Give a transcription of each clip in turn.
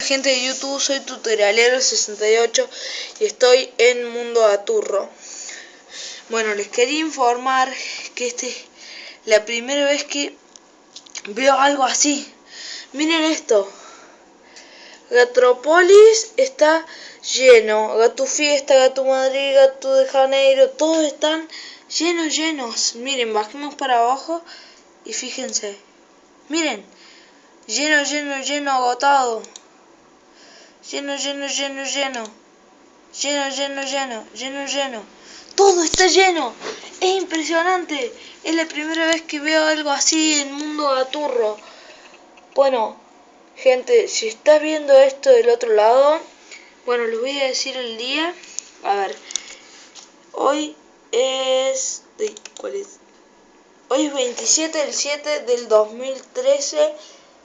Gente de YouTube, soy tutorialero68 y estoy en Mundo Aturro. Bueno, les quería informar que este es la primera vez que veo algo así. Miren esto. Gatropolis está lleno. Gato Fiesta, Gato Madrid, Gato de Janeiro, todos están llenos, llenos. Miren, bajemos para abajo y fíjense. Miren, lleno, lleno, lleno, agotado. Lleno, lleno, lleno, lleno. Lleno, lleno, lleno, lleno, lleno. Todo está lleno. Es impresionante. Es la primera vez que veo algo así en Mundo Gaturro. Bueno, gente, si está viendo esto del otro lado, bueno, les voy a decir el día. A ver, hoy es... ¿Cuál es? Hoy es 27 del 7 del 2013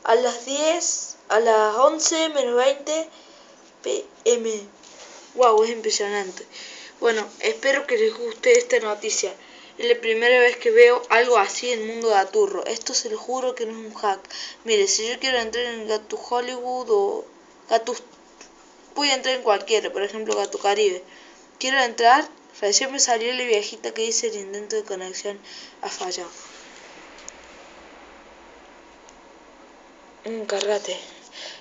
a las 10, a las 11 menos 20 pm. Wow, es impresionante. Bueno, espero que les guste esta noticia. Es la primera vez que veo algo así en el mundo de Aturro. Esto se lo juro que no es un hack. Mire, si yo quiero entrar en Gato Hollywood o Gato... Voy a entrar en cualquiera, por ejemplo Gato Caribe. Quiero entrar, recién me salió la viejita que dice el intento de conexión ha fallado. Encargate.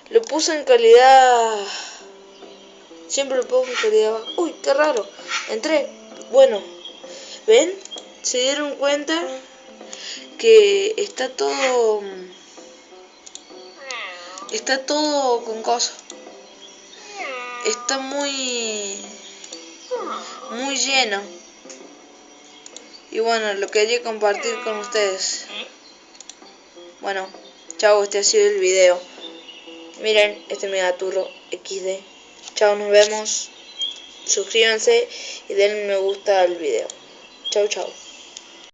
Lo puse en calidad Siempre lo pongo calidad Uy, qué raro. Entré. Bueno, ¿ven? Se dieron cuenta que está todo... Está todo con cosas. Está muy... Muy lleno. Y bueno, lo quería compartir con ustedes. Bueno, chao, este ha sido el video. Miren, este megaturro XD. Chao, nos vemos. Suscríbanse y denle me gusta al video. Chao, chao.